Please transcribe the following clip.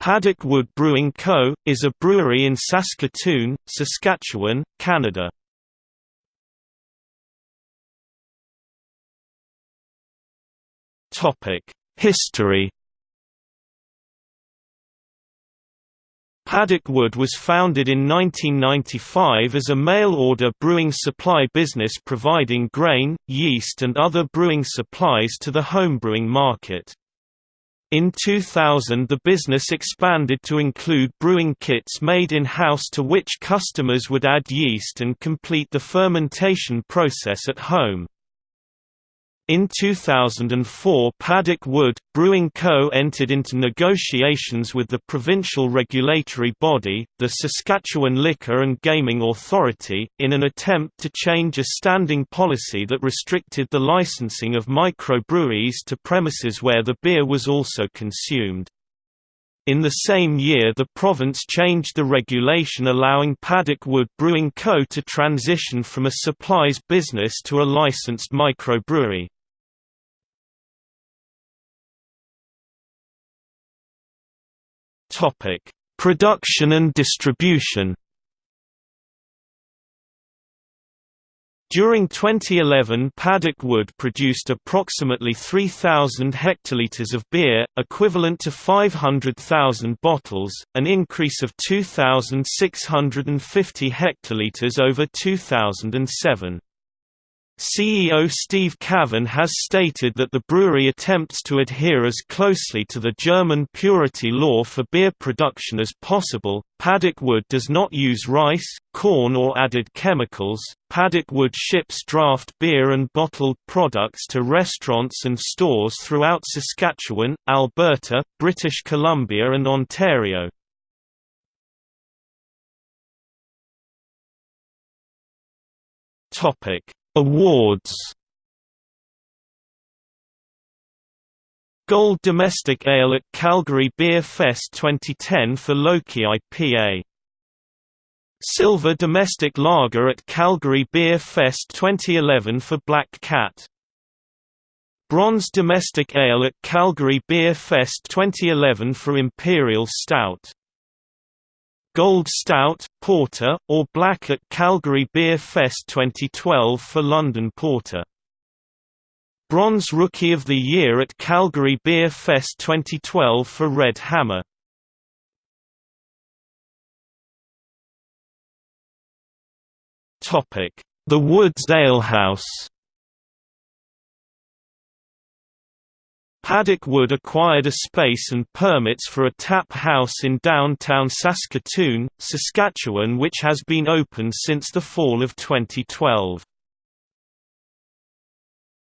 Paddock Wood Brewing Co., is a brewery in Saskatoon, Saskatchewan, Canada. History Paddock Wood was founded in 1995 as a mail-order brewing supply business providing grain, yeast and other brewing supplies to the homebrewing market. In 2000 the business expanded to include brewing kits made in-house to which customers would add yeast and complete the fermentation process at home. In 2004 Paddock Wood, Brewing Co. entered into negotiations with the provincial regulatory body, the Saskatchewan Liquor and Gaming Authority, in an attempt to change a standing policy that restricted the licensing of microbreweries to premises where the beer was also consumed. In the same year the province changed the regulation allowing Paddock Wood Brewing Co. to transition from a supplies business to a licensed microbrewery. Topic: Production and distribution. During 2011 Paddock Wood produced approximately 3,000 hectolitres of beer, equivalent to 500,000 bottles, an increase of 2,650 hectolitres over 2007. CEO Steve Cavan has stated that the brewery attempts to adhere as closely to the German purity law for beer production as possible. Paddock Wood does not use rice, corn, or added chemicals. Paddock Wood ships draft beer and bottled products to restaurants and stores throughout Saskatchewan, Alberta, British Columbia, and Ontario. Topic Awards Gold Domestic Ale at Calgary Beer Fest 2010 for Loki IPA Silver Domestic Lager at Calgary Beer Fest 2011 for Black Cat. Bronze Domestic Ale at Calgary Beer Fest 2011 for Imperial Stout Gold Stout, Porter, or Black at Calgary Beer Fest 2012 for London Porter. Bronze Rookie of the Year at Calgary Beer Fest 2012 for Red Hammer. The Woods Alehouse Paddock Wood acquired a space and permits for a tap house in downtown Saskatoon, Saskatchewan which has been open since the fall of 2012.